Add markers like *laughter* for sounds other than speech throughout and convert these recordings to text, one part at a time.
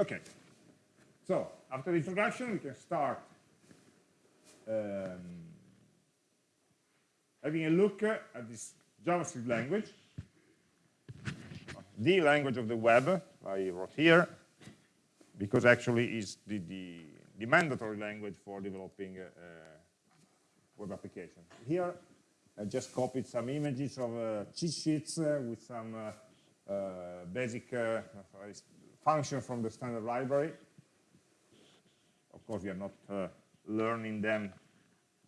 Okay, so after the introduction, we can start um, having a look at this JavaScript language, the language of the web, I wrote here, because actually is the, the, the mandatory language for developing a web application. Here, I just copied some images of uh, cheat sheets uh, with some uh, uh basic uh, functions from the standard library. Of course, we are not uh, learning them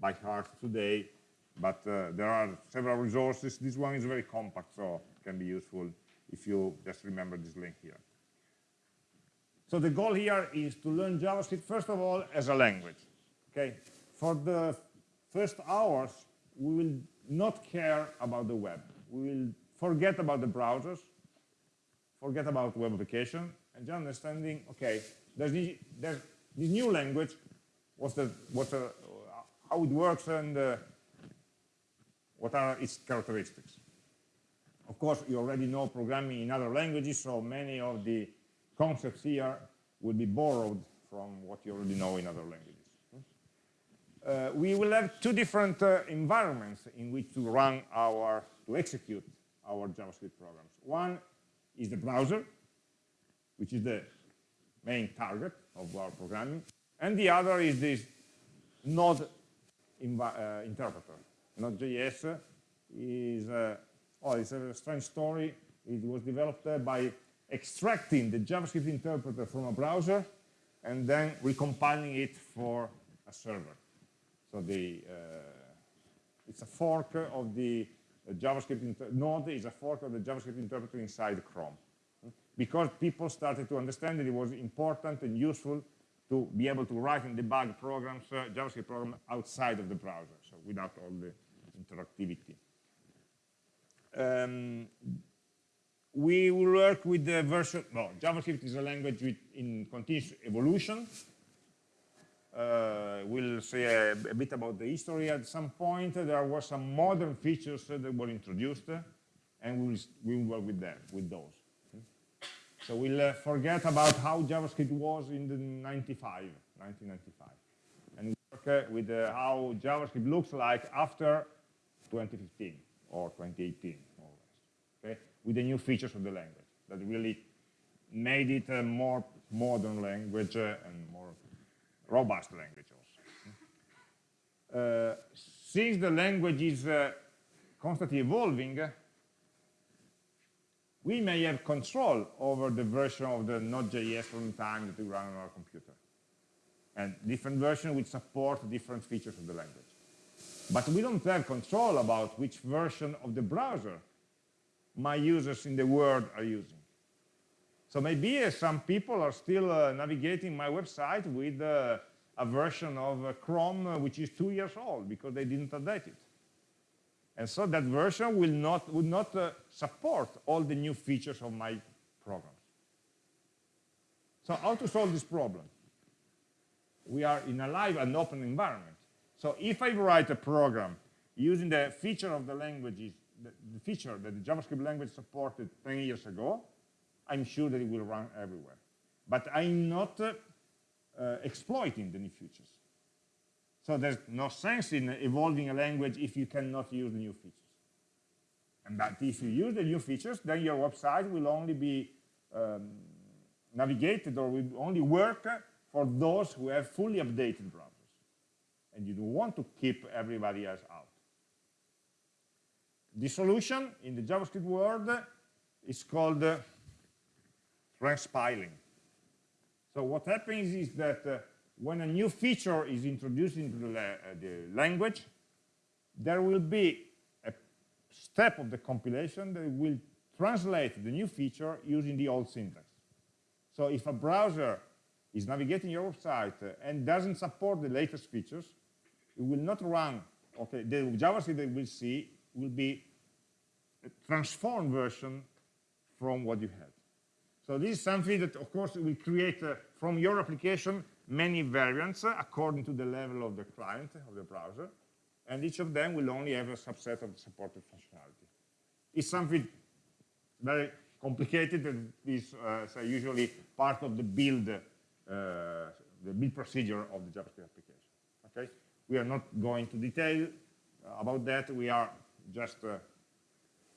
by heart today, but there are several resources. This one is very compact, so can be useful if you just remember this link here. So the goal here is to learn JavaScript, first of all, as a language. Okay, For the first hours, we will not care about the web. We will forget about the browsers, forget about web application, and understanding, okay, there's this, there's this new language, what's the, what's the, how it works and uh, what are its characteristics. Of course, you already know programming in other languages, so many of the concepts here will be borrowed from what you already know in other languages. Uh, we will have two different uh, environments in which to run our, to execute our JavaScript programs. One is the browser, which is the main target of our programming, and the other is this node uh, interpreter. Node.js is, uh, oh, it's a strange story. It was developed uh, by extracting the JavaScript interpreter from a browser and then recompiling it for a server. So the, uh, it's a fork of the uh, JavaScript node is a fork of the JavaScript interpreter inside Chrome. Because people started to understand that it was important and useful to be able to write and debug programs, uh, JavaScript programs outside of the browser, so without all the interactivity. Um, we will work with the version, well, JavaScript is a language with, in continuous evolution. Uh, we'll say a, a, bit about the history at some point. There were some modern features that were introduced, and we will, we will work with them, with those. So we'll uh, forget about how JavaScript was in the 95, 1995, and work uh, with uh, how JavaScript looks like after 2015 or 2018 with the new features of the language that really made it a more modern language uh, and more robust language also. Uh, since the language is uh, constantly evolving, we may have control over the version of the Node.js runtime that we run on our computer. And different versions will support different features of the language. But we don't have control about which version of the browser my users in the world are using. So maybe uh, some people are still uh, navigating my website with uh, a version of uh, Chrome uh, which is two years old because they didn't update it. And so that version will not, would not uh, support all the new features of my programs. So how to solve this problem? We are in a live and open environment. So if I write a program using the feature of the languages the, the feature that the JavaScript language supported 10 years ago, I'm sure that it will run everywhere. But I'm not uh, uh, exploiting the new features. So there's no sense in evolving a language if you cannot use the new features. And that if you use the new features, then your website will only be um, navigated or will only work for those who have fully updated browsers. And you don't want to keep everybody else out. The solution in the JavaScript world is called uh, transpiling. So what happens is that uh, when a new feature is introduced into the, uh, the, language, there will be a step of the compilation that will translate the new feature using the old syntax. So if a browser is navigating your website and doesn't support the latest features, it will not run, okay, the JavaScript that we will see will be a transformed version from what you had. So this is something that, of course, will create uh, from your application many variants uh, according to the level of the client, of the browser, and each of them will only have a subset of the supported functionality. It's something very complicated and is uh, usually part of the build, uh, the build procedure of the JavaScript application. Okay, we are not going to detail uh, about that. We are just uh,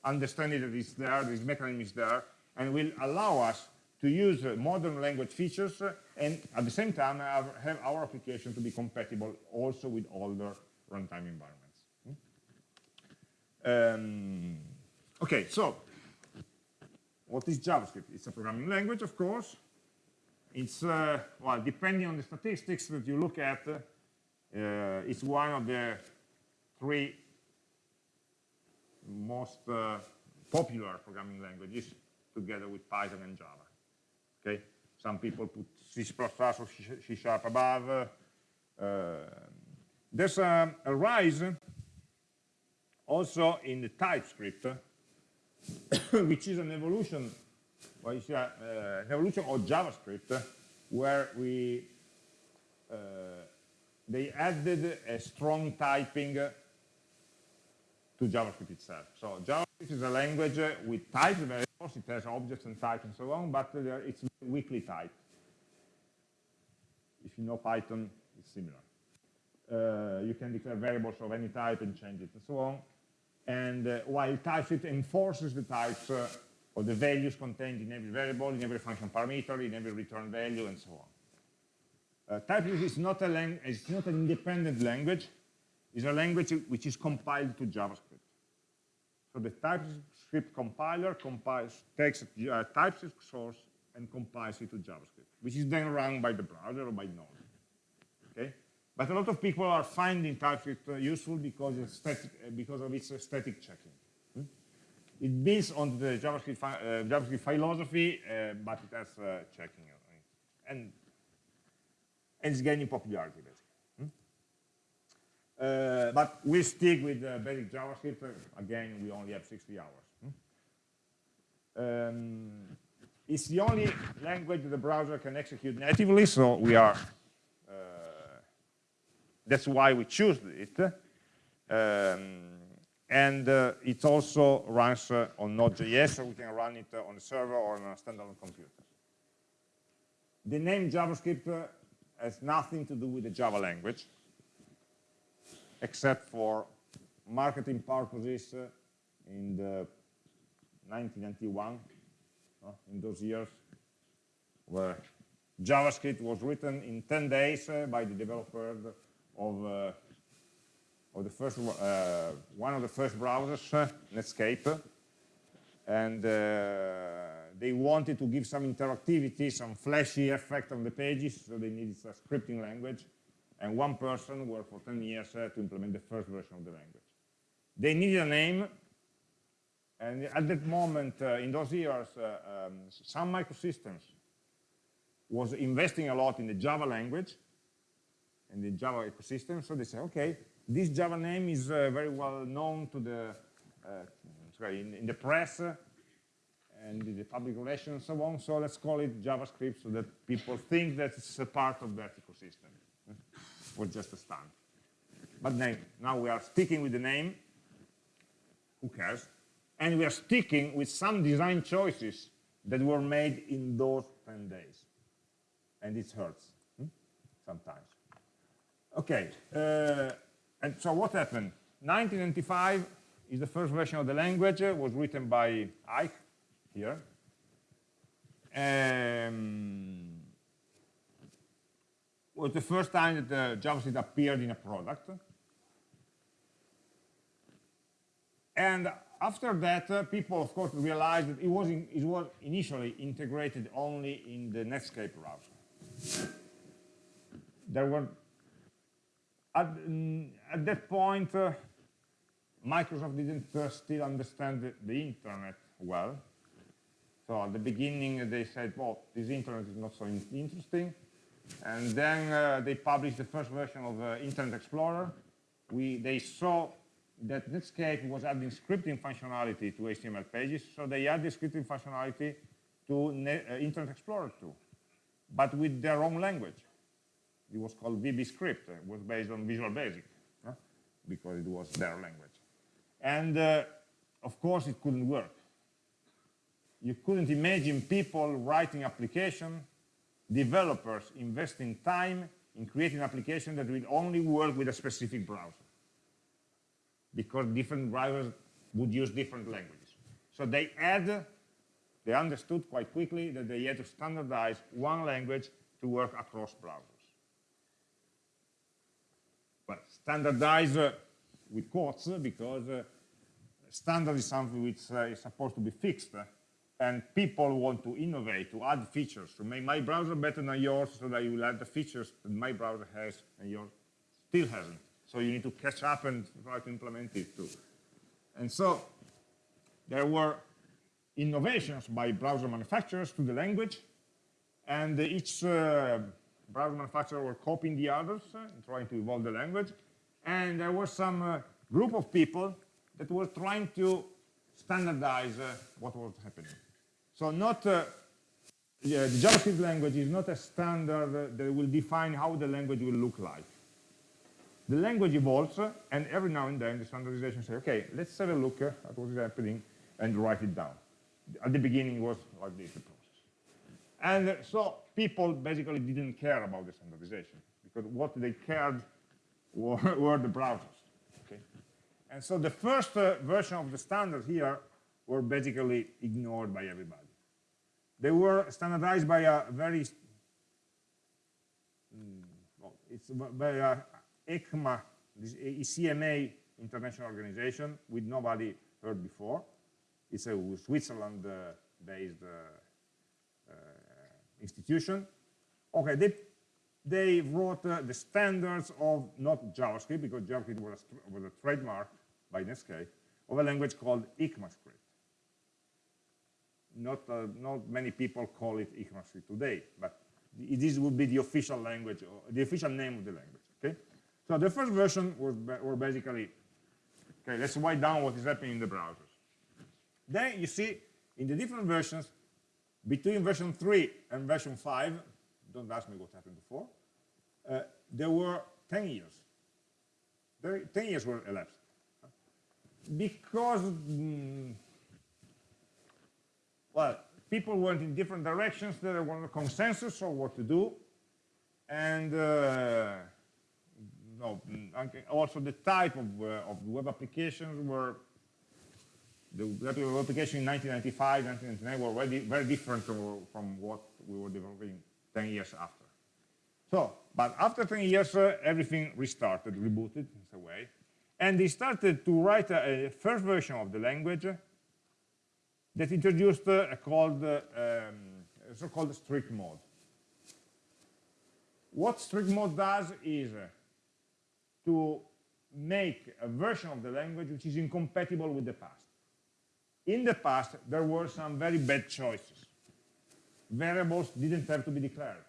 understanding that it's there, this mechanism is there, and will allow us to use uh, modern language features uh, and at the same time have, our application to be compatible also with older runtime environments. Hmm? Um, okay, so what is JavaScript? It's a programming language, of course. It's, uh, well, depending on the statistics that you look at, uh, it's one of the three most uh, popular programming languages together with Python and Java. Okay, some people put C++ or C Sharp above. Uh, there's a, a, rise also in the TypeScript, *coughs* which is an evolution, well, uh, an evolution of JavaScript, where we uh, they added a strong typing to JavaScript itself. So JavaScript is a language with types variables, it has objects and types and so on, but it's weakly typed. If you know Python, it's similar. Uh, you can declare variables of any type and change it and so on. And uh, while TypeScript enforces the types uh, of the values contained in every variable, in every function parameter, in every return value, and so on. Uh, TypeScript is not, a it's not an independent language, it's a language which is compiled to JavaScript. So the TypeScript compiler compiles, takes a TypeScript source and compiles it to JavaScript, which is then run by the browser or by Node. Okay? But a lot of people are finding TypeScript uh, useful because, static, uh, because of its static checking. Hmm? It builds on the JavaScript, uh, JavaScript philosophy, uh, but it has uh, checking. And, and it's gaining popularity? Uh, but we stick with basic JavaScript. again, we only have 60 hours. Hmm? Um, it's the only language the browser can execute natively, so we are, uh, that's why we choose it. Um, and uh, it also runs uh, on Node.js, so we can run it uh, on a server or on a standalone computer. The name JavaScript uh, has nothing to do with the Java language, except for marketing purposes uh, in the 1991 in those years where JavaScript was written in 10 days uh, by the developer of, uh, of the first, uh, one of the first browsers, uh, Netscape. And uh, they wanted to give some interactivity, some flashy effect on the pages, so they needed a scripting language. And one person worked for 10 years uh, to implement the first version of the language. They needed a name, and at that moment, uh, in those years, uh, um, Sun Microsystems was investing a lot in the Java language and the Java ecosystem. So they said, okay, this Java name is uh, very well known to the uh, sorry, in, in, the press uh, and the public relations and so on. So let's call it JavaScript so that people think that it's a part of that ecosystem. Was just a stunt. But now, now we are sticking with the name. Who cares? and we are sticking with some design choices that were made in those 10 days. And it hurts hmm? sometimes. Okay, uh, and so what happened? 1995 is the first version of the language, uh, was written by Eich here. Um, was the first time that uh, JavaScript appeared in a product. And after that, uh, people, of course, realized that it was, in, it was initially integrated only in the Netscape browser. There were, at, at that point, uh, Microsoft didn't uh, still understand the, the, internet well. So at the beginning, they said, well, this internet is not so in interesting. And then uh, they published the first version of uh, Internet Explorer. We, they saw that Netscape was adding scripting functionality to HTML pages, so they added scripting functionality to uh, Internet Explorer too, but with their own language. It was called VBScript. It was based on Visual Basic, huh? because it was their language. And uh, of course, it couldn't work. you couldn't imagine people writing application, developers investing time in creating an application that will only work with a specific browser. Because different browsers would use different languages. So they had, they understood quite quickly that they had to standardize one language to work across browsers. But standardize uh, with quotes because uh, standard is something which uh, is supposed to be fixed and people want to innovate, to add features, to make my browser better than yours so that you will add the features that my browser has and yours still hasn't. So you need to catch up and try to implement it too. And so there were innovations by browser manufacturers to the language, and each uh, browser manufacturer were copying the others, uh, trying to evolve the language. And there was some uh, group of people that were trying to standardize uh, what was happening. So not uh, yeah, the JavaScript language is not a standard that will define how the language will look like. The language evolves, and every now and then the standardization says, okay, let's have a look at what is happening and write it down. At the beginning, it was like this, process. And so people basically didn't care about the standardization, because what they cared were, *laughs* were the browsers. Okay? And so the first uh, version of the standard here were basically ignored by everybody. They were standardized by a very, mm, well, it's by a ECMA, this ECMA international organization, with nobody heard before. It's a Switzerland-based uh, uh, institution. Okay, they, they wrote uh, the standards of not JavaScript, because JavaScript was a, was a trademark by Netscape, of a language called ECMAScript not, uh, not many people call it ECMAScript today, but this would be the official language, or the official name of the language, okay? So the first version was were basically, okay, let's write down what is happening in the browsers. Then you see in the different versions, between version 3 and version 5, don't ask me what happened before, uh, there were 10 years. There, 10 years were elapsed. Because mm, well, people went in different directions. There was a consensus on what to do. And uh, no, also the type of, uh, of web applications were, the web application in 1995, 1999 were very, very different from, from what we were developing 10 years after. So, but after 10 years, uh, everything restarted, rebooted in a way. And they started to write a, a first version of the language that introduced a called uh, um, so-called strict mode. What strict mode does is uh, to make a version of the language which is incompatible with the past. In the past, there were some very bad choices. Variables didn't have to be declared.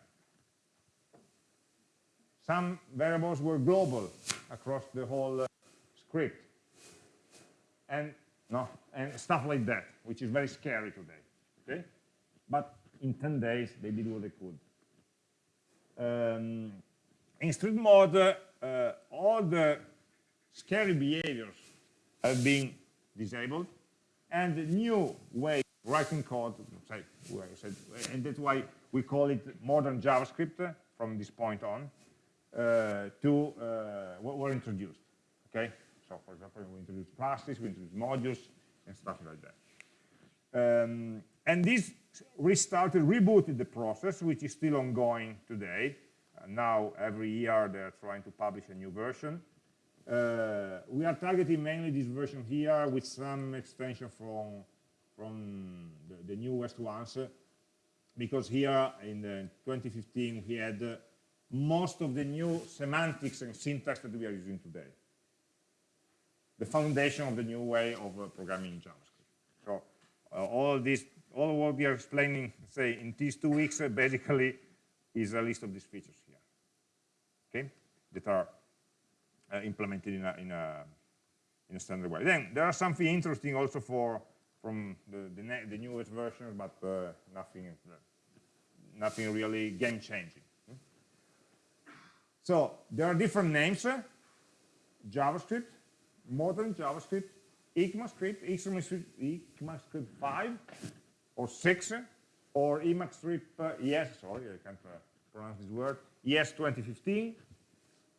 Some variables were global across the whole uh, script. And no, and stuff like that, which is very scary today. Okay, but in 10 days they did what they could. Um, in strict mode, uh, all the scary behaviors have been disabled, and the new way writing code, say, and that's why we call it modern JavaScript from this point on, uh, to uh, were introduced. Okay, so for example, we introduce classes, we introduce modules, and stuff like that. Um, and this restarted, rebooted the process, which is still ongoing today. Uh, now, every year, they're trying to publish a new version. Uh, we are targeting mainly this version here with some extension from, from the, the newest ones, because here in 2015 we had uh, most of the new semantics and syntax that we are using today the foundation of the new way of uh, programming in JavaScript. So uh, all this, all what we are explaining, say, in these two weeks, uh, basically is a list of these features here, okay, that are uh, implemented in a, in, a, in a standard way. Then there are something interesting also for from the, the, the newest versions, but uh, nothing, nothing really game-changing. So there are different names, JavaScript, modern JavaScript, ECMAScript, ECMAScript, ECMAScript 5, or 6, or EMACScript uh, ES, sorry, I can't uh, pronounce this word, ES 2015,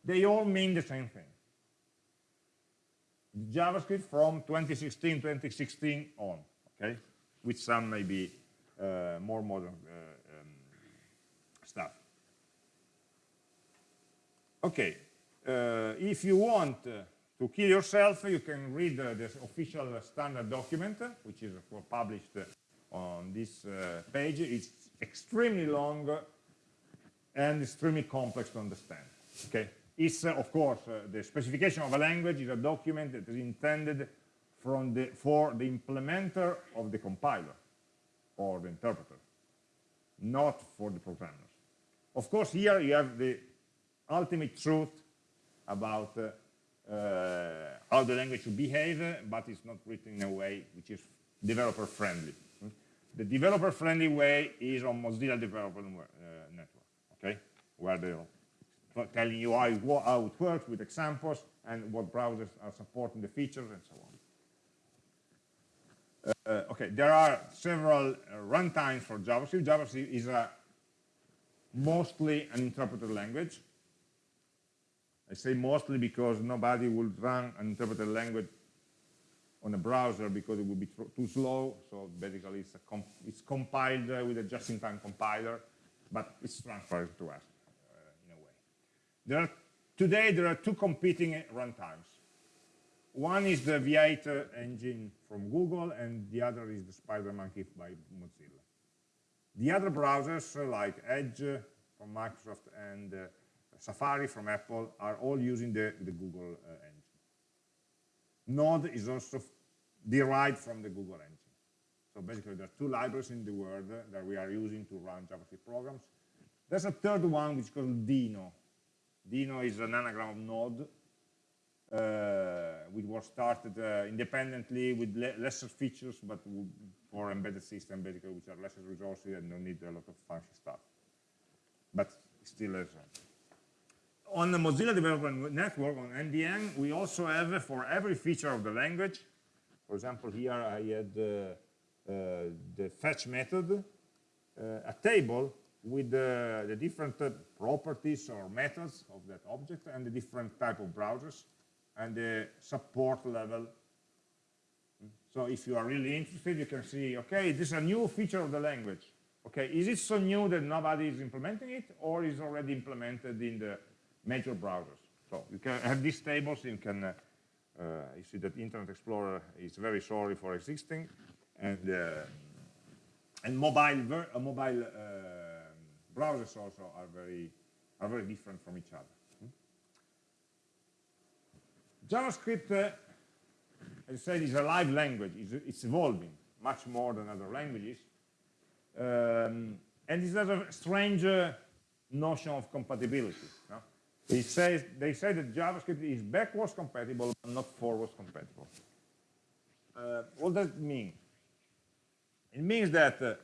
they all mean the same thing. JavaScript from 2016, 2016 on, okay, with some maybe uh, more modern uh, um, stuff. Okay, uh, if you want uh, to kill yourself, you can read uh, the official standard document, which is published on this page. It's extremely long and extremely complex to understand. Okay, it's of course the specification of a language is a document that is intended from the, for the implementer of the compiler or the interpreter, not for the programmers. Of course, here you have the ultimate truth about uh, uh, how the language should behave, but it's not written in a way which is developer friendly. The developer friendly way is on Mozilla Developer uh, Network, okay, where they're telling you how it, how it works with examples and what browsers are supporting the features and so on. Uh, okay, there are several uh, runtimes for JavaScript. JavaScript is a mostly an interpreted language. I say mostly because nobody would run an interpreted language on a browser because it would be too slow. So basically, it's, comp it's compiled uh, with a just-in-time compiler, but it's transferred to us uh, in a way. There are, today, there are two competing runtimes. One is the V8 engine from Google, and the other is the SpiderMonkey by Mozilla. The other browsers, uh, like Edge from Microsoft and uh, Safari from Apple are all using the, the Google uh, engine. Node is also derived from the Google engine. So basically, there are two libraries in the world that we are using to run JavaScript programs. There's a third one, which is called Deno. Deno is an anagram of Node, uh, which was started uh, independently with le lesser features, but for embedded system basically, which are lesser resources and don't need a lot of fancy stuff. But still has on the Mozilla Development Network, on MDN, we also have for every feature of the language, for example, here I had uh, uh, the fetch method, uh, a table with the, the different uh, properties or methods of that object and the different type of browsers and the support level. So if you are really interested, you can see, okay, this is a new feature of the language. Okay, is it so new that nobody is implementing it or is already implemented in the major browsers. So you can have these tables, you can uh, uh, you see that Internet Explorer is very sorry for existing, and uh, and mobile uh, mobile browsers also are very are very different from each other. Hmm? JavaScript, uh, as I said, is a live language. It's, it's, evolving much more than other languages. Um, and it has a strange uh, notion of compatibility. No? They say, they say that JavaScript is backwards compatible, but not forwards compatible. Uh, what does it mean? It means that, uh,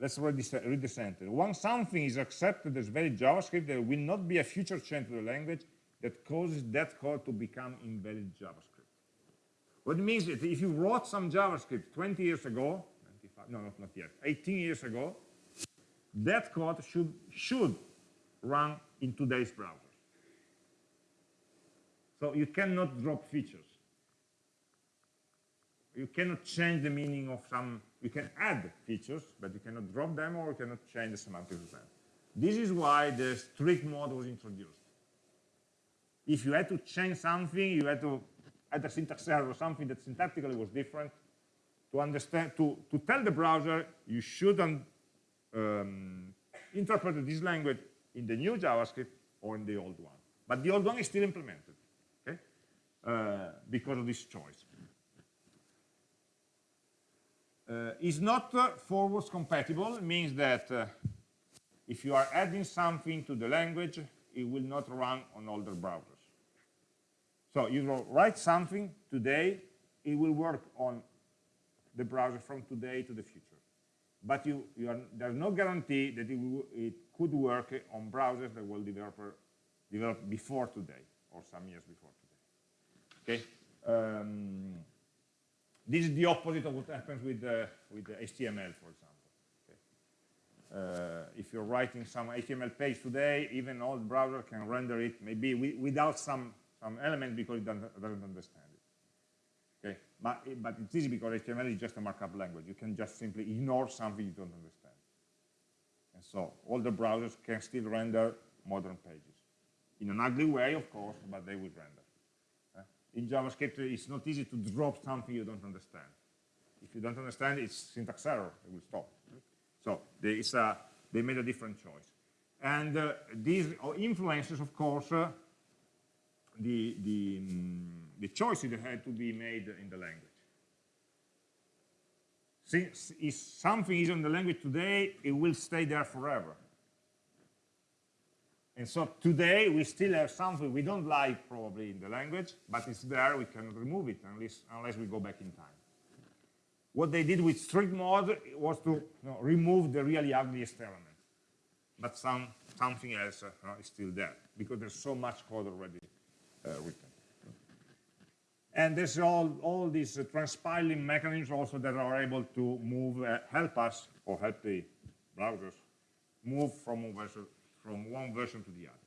let's read, this, read the sentence. Once something is accepted as valid JavaScript, there will not be a future change to the language that causes that code to become invalid JavaScript. What it means is if you wrote some JavaScript 20 years ago, 95, no, not, not yet, 18 years ago, that code should, should run in today's browsers. So you cannot drop features. You cannot change the meaning of some, you can add features, but you cannot drop them or you cannot change the semantics of them. This is why the strict mode was introduced. If you had to change something, you had to add a syntax error or something that syntactically was different, to understand, to, to tell the browser you shouldn't um, interpret this language in the new JavaScript or in the old one. But the old one is still implemented, okay? Uh, because of this choice. Uh, not uh, forwards compatible means that uh, if you are adding something to the language, it will not run on older browsers. So you write something today, it will work on the browser from today to the future. But you, you are, there's no guarantee that it, will, it could work on browsers that were develop, develop before today or some years before today. Okay. Um, This is the opposite of what happens with, uh, with HTML, for example. Okay. Uh, if you're writing some HTML page today, even old browser can render it maybe wi without some, some element because it doesn't, doesn't understand it. Okay, but, but it's easy because HTML is just a markup language. You can just simply ignore something you don't understand. So all the browsers can still render modern pages. In an ugly way, of course, but they will render in JavaScript, it's not easy to drop something you don't understand. If you don't understand, it's syntax error, it will stop. So is a, they made a different choice. And uh, these influences, of course, uh, the, the, um, the choices that had to be made in the language. Since if something is in the language today, it will stay there forever. And so today we still have something we don't like probably in the language, but it's there, we can remove it unless, unless we go back in time. What they did with strict mode was to you know, remove the really ugliest element. But some, something else uh, is still there because there's so much code already uh, written. And there's all, all these uh, transpiling mechanisms also that are able to move, uh, help us, or help the browsers, move from one version from one version to the other.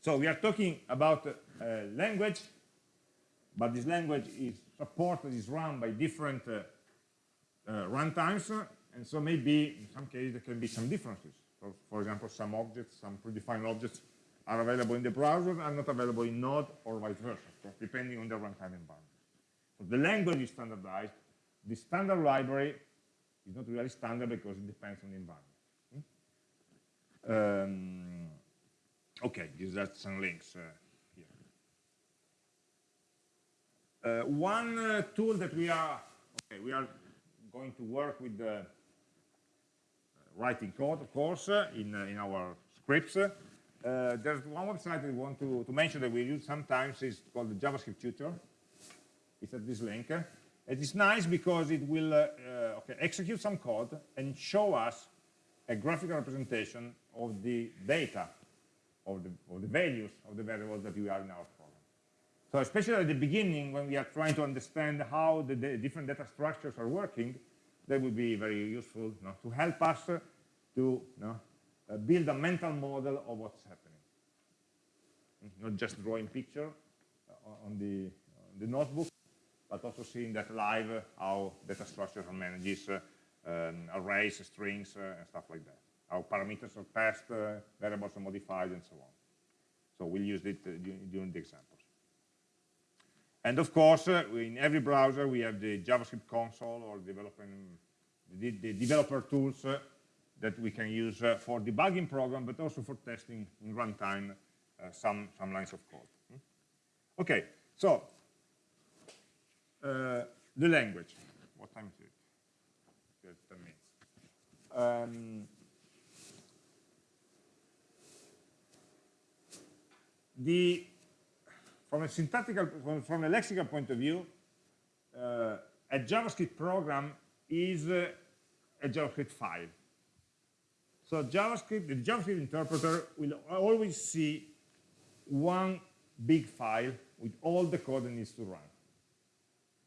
So we are talking about uh, language, but this language is supported, is run by different uh, uh, runtimes, and so maybe in some cases there can be some differences. So for example, some objects, some predefined objects are available in the browser and not available in Node or vice versa, depending on the runtime environment. So the language is standardized. The standard library is not really standard because it depends on the environment. Um, okay, these are some links uh, here. Uh, one uh, tool that we are, okay, we are going to work with the uh, writing code, of course, uh, in, uh, in our scripts. Uh, there's one website we want to, to mention that we use sometimes, It's called the JavaScript Tutor. It's at this link. It is nice because it will uh, uh, okay, execute some code and show us a graphical representation of the data, of the, of the values of the variables that we are in our program. So especially at the beginning, when we are trying to understand how the, the different data structures are working, that would be very useful you know, to help us to you know, uh, build a mental model of what's happening. Not just drawing picture uh, on the, on the notebook, but also seeing that live, uh, how data structures are managed, uh, um, arrays, strings, and stuff like that how parameters are passed, variables are modified, and so on. So we'll use it during the examples. And of course, uh, in every browser, we have the JavaScript console or developing the, the developer tools uh, that we can use uh, for debugging program, but also for testing in runtime uh, some, some lines of code. Hmm? Okay, so the language. What time is it? 10 minutes. Um, the from a syntactical, from a lexical point of view, uh, a JavaScript program is uh, a JavaScript file. So JavaScript, the JavaScript interpreter will always see one big file with all the code it needs to run.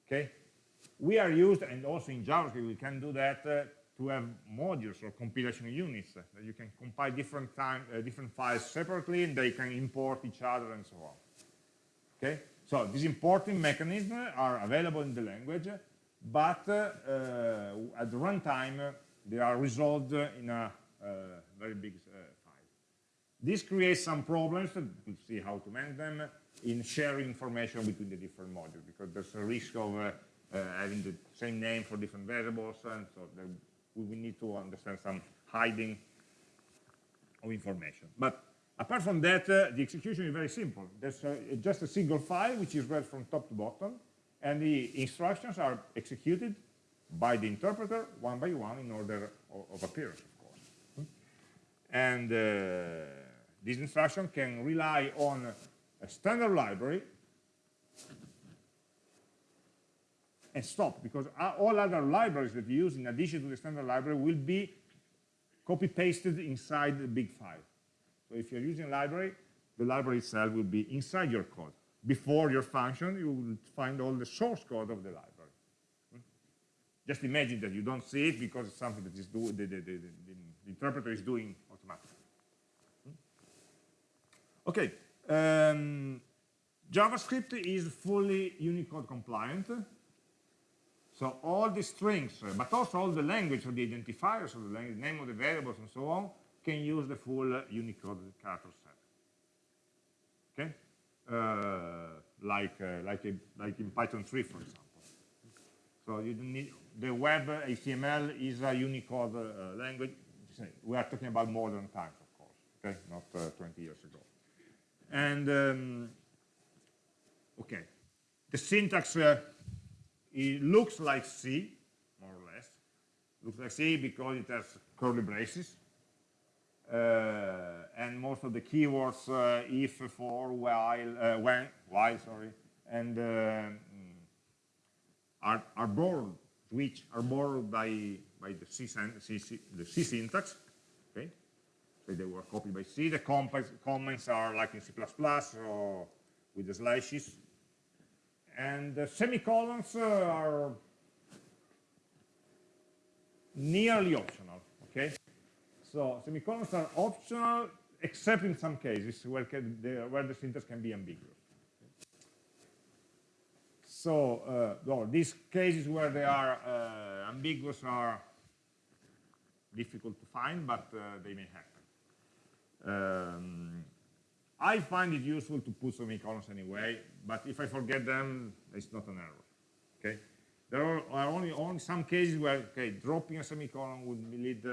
Okay? We are used, and also in JavaScript we can do that uh, to have modules or compilation units that you can compile different time, uh, different files separately and they can import each other and so on. Okay, so these importing mechanisms are available in the language, but uh, uh, at the runtime they are resolved in a very big uh, file. This creates some problems, we'll see how to manage them, in sharing information between the different modules because there's a risk of uh, having the same name for different variables and so we need to understand some hiding of information. But apart from that, uh, the execution is very simple. There's uh, just a single file which is read from top to bottom, and the instructions are executed by the interpreter one by one in order of, appearance. And uh, this instruction can rely on a standard library and stop because all other libraries that you use in addition to the standard library will be copy pasted inside the big file. So if you're using library, the library itself will be inside your code. Before your function, you will find all the source code of the library. just imagine that you don't see it because it's something that is do, the, the, the, the interpreter is doing? Okay, um, JavaScript is fully Unicode compliant. So all the strings, uh, but also all the language or the identifiers of the language, name of the variables and so on, can use the full Unicode character set. Okay? Uh, like, uh, like, a, like in Python 3, for example. So you don't need, the web HTML is a Unicode uh, language. We are talking about modern times, of course, okay? Not uh, 20 years ago. And, um, okay, the syntax, uh, it looks like C, more or less. Looks like C because it has curly braces. Uh, and most of the keywords, uh, if, for, while, uh, when, while, sorry, and uh, are, are borrowed, which are borrowed by, by the, C, C, C, the C syntax, they were copied by C. The comments are like in C++ or with the slashes. And the semicolons uh, are nearly optional, okay? So semicolons are optional, except in some cases where, the, where the syntax can be ambiguous. So uh, well, these cases where they are uh, ambiguous are difficult to find, but uh, they may happen. Um, I find it useful to put semicolons anyway, but if I forget them, it's not an error. Okay, there are, only, only some cases where okay, dropping a semicolon would lead.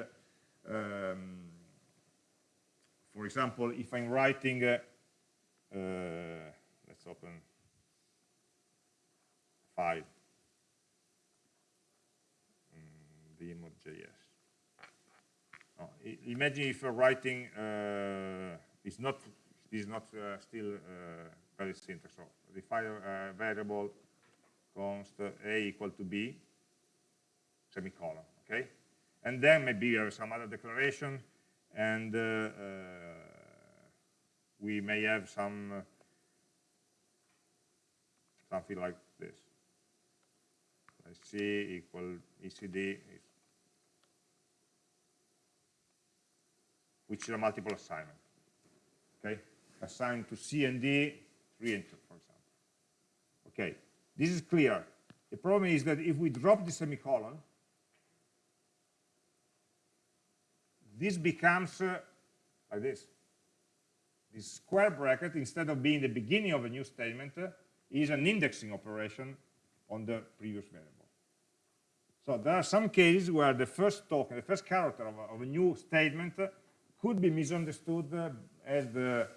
Um, for example, if I'm writing, uh, let's open file mm, demo.js. Imagine if you're writing uh, is not is not uh, still uh, valid syntax. So uh, variable const a equal to b semicolon. Okay, and then maybe you have some other declaration, and we may have some something like this. C equal ECD, which is a multiple assignment. Okay, assigned to C and D, 3 and 2, for example. Okay, this is clear. The problem is that if we drop the semicolon, this becomes uh, like this. This square bracket, instead of being the beginning of a new statement, uh, is an indexing operation on the previous variable. So there are some cases where the first token, the first character of a, of a new statement could be misunderstood uh, as the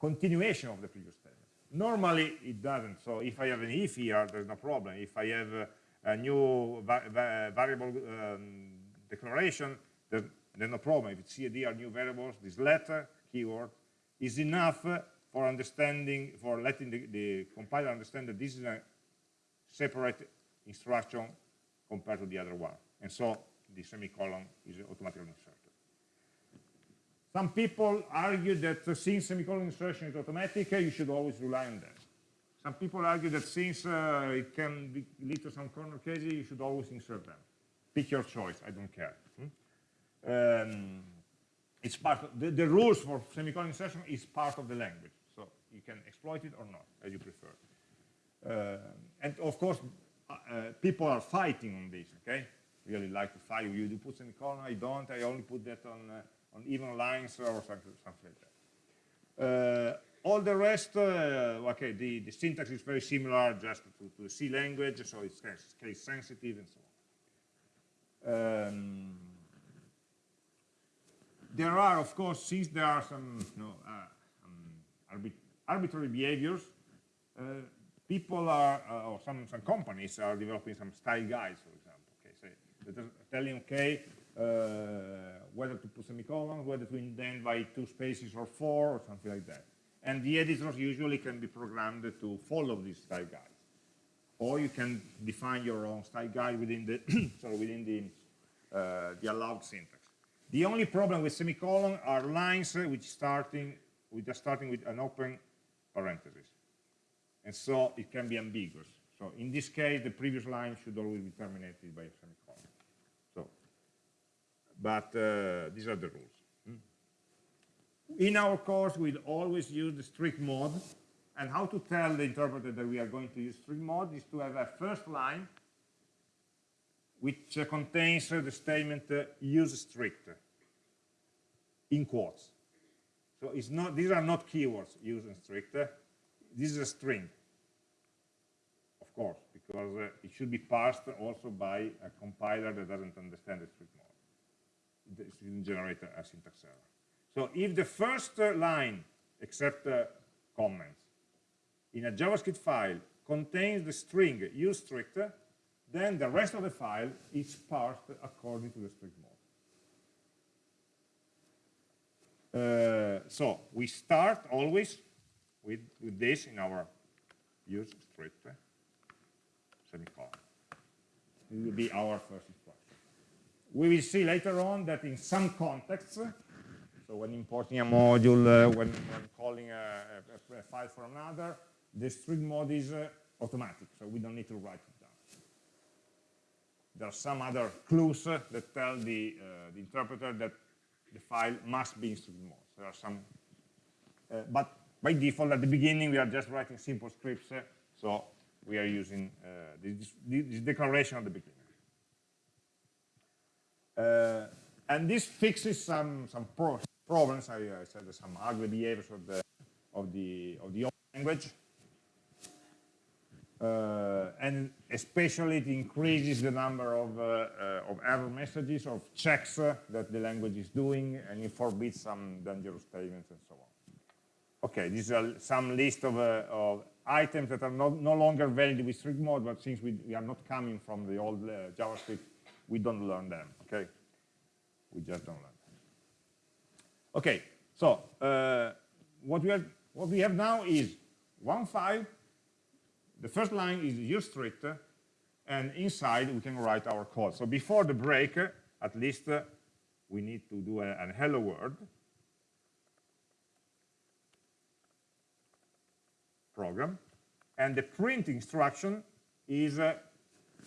continuation of the previous statement. Normally, it doesn't. So if I have an if here, there's no problem. If I have a, a new va va variable um, declaration, there's, there's, no problem. If it's C D are new variables, this letter keyword is enough for understanding, for letting the, the compiler understand that this is a separate instruction compared to the other one. And so the semicolon is automatically inserted. Some people argue that since semicolon insertion is automatic, you should always rely on that. Some people argue that since uh, it can be, lead to some corner cases, you should always insert them. Pick your choice, I don't care. Hmm? Um, it's part of, the, the, rules for semicolon insertion is part of the language. So you can exploit it or not, as you prefer. Uh, and of course, uh, people are fighting on this, okay? Really like to fight. You do put semicolon, I don't. I only put that on, uh, on even lines or something, something like that. Uh, all the rest, uh, okay, the, the syntax is very similar just to, to the C language, so it's case sensitive and so on. Um, there are, of course, since there are some, you know, uh, um, arbitrary behaviors, uh, people are, uh, or some, some companies are developing some style guides, for example. Okay, so telling, okay, whether to put semicolons, whether to indent by two spaces or four, or something like that. And the editors usually can be programmed to follow these style guides. Or you can define your own style guide within the, *coughs* sorry, within the, uh, the allowed syntax. The only problem with semicolon are lines which starting, which are starting with an open parenthesis and so it can be ambiguous. So in this case, the previous line should always be terminated by a semicolon. But uh, these are the rules. In our course, we'll always use the strict mode. And how to tell the interpreter that we are going to use strict mode is to have a first line which uh, contains uh, the statement use strict in quotes. So it's not, these are not keywords, use and strict. This is a string, of course, because it should be parsed also by a compiler that doesn't understand the strict mode. Shouldn't generate a, a syntax error. So if the first uh, line, except uh, comments, in a JavaScript file contains the string use strict, then the rest of the file is parsed according to the strict mode. Uh, so we start always with, with this in our use strict semicolon. It will be our first. We will see later on that in some contexts, so when importing a module, uh, when, when, calling a, a, a, file for another, the strict mode is uh, automatic, so we don't need to write it down. There are some other clues that tell the, uh, the interpreter that the file must be in strict mode. There are some, uh, but by default at the beginning we are just writing simple scripts, uh, so we are using uh, this, this, declaration at the beginning. Uh, and this fixes some some pro problems. I, I said some ugly behaviors of the of the of the language. Uh, and especially it increases the number of, uh, uh, of error messages, of checks uh, that the language is doing, and it forbids some dangerous statements and so on. Okay, these are some list of, uh, of items that are not, no longer valid with strict mode, but since we, we are not coming from the old JavaScript, we don't learn them, okay? We just don't learn them. Okay, so what, we have, what we have now is one file the first line is use strict, and inside we can write our code. So before the break, at least we need to do a, a hello world program, and the print instruction is uh,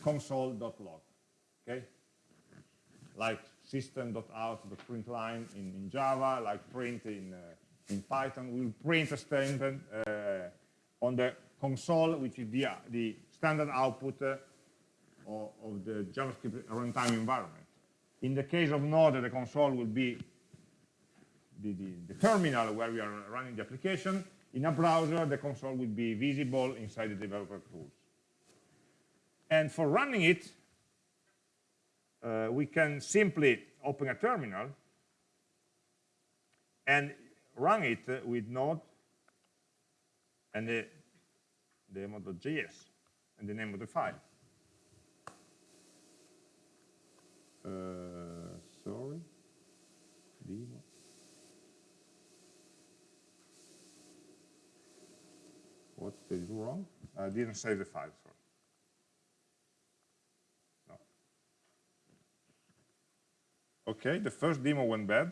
console.log, okay? Like system.out.println in, in Java, like print in, uh, in Python, we'll print a statement uh, on the console, which is the, the standard output uh, of, of, the JavaScript runtime environment. In the case of Node, the console will be the, the, the, terminal where we are running the application. In a browser, the console will be visible inside the developer tools. And for running it, uh, we can simply open a terminal and run it with Node and the demo.js and the name of the file. Uh, sorry, demo. What did wrong? I didn't save the file, sorry. Okay, the first demo went bad.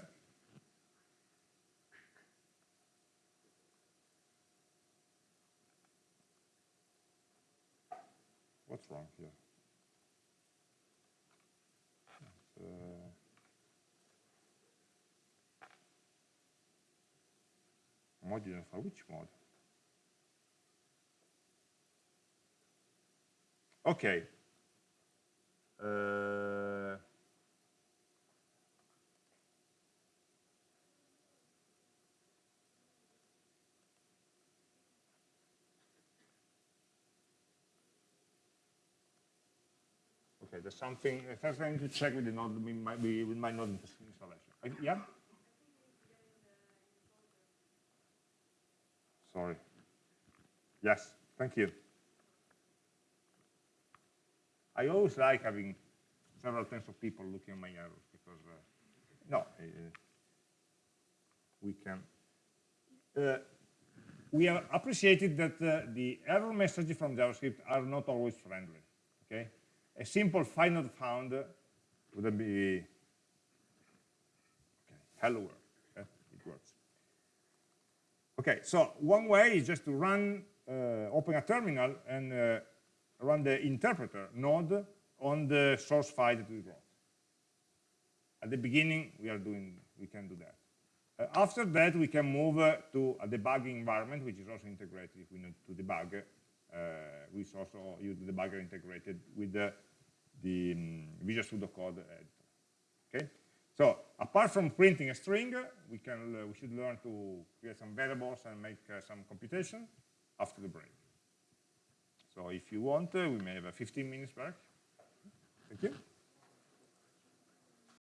what's wrong here? Uh, which mode? Okay. Uh, Okay, there's something, first I to check with the node, we might be, with my node installation. Uh, yeah? Sorry. Yes, thank you. I always like having several tens of people looking at my errors because, uh, no, uh, we can. Uh, we have appreciated that uh, the error messages from JavaScript are not always friendly, okay? A simple find not found would be okay, hello world. Okay? It works. Okay, so one way is just to run, uh, open a terminal and uh, run the interpreter node on the source file that we wrote. At the beginning, we are doing, we can do that. Uh, after that, we can move uh, to a debugging environment, which is also integrated if we need to debug. Uh, we also use the debugger integrated with the, the um, Visual Studio Code editor. Okay. So apart from printing a string, we can uh, we should learn to create some variables and make uh, some computation after the break. So if you want, uh, we may have a 15 minutes break. Thank you.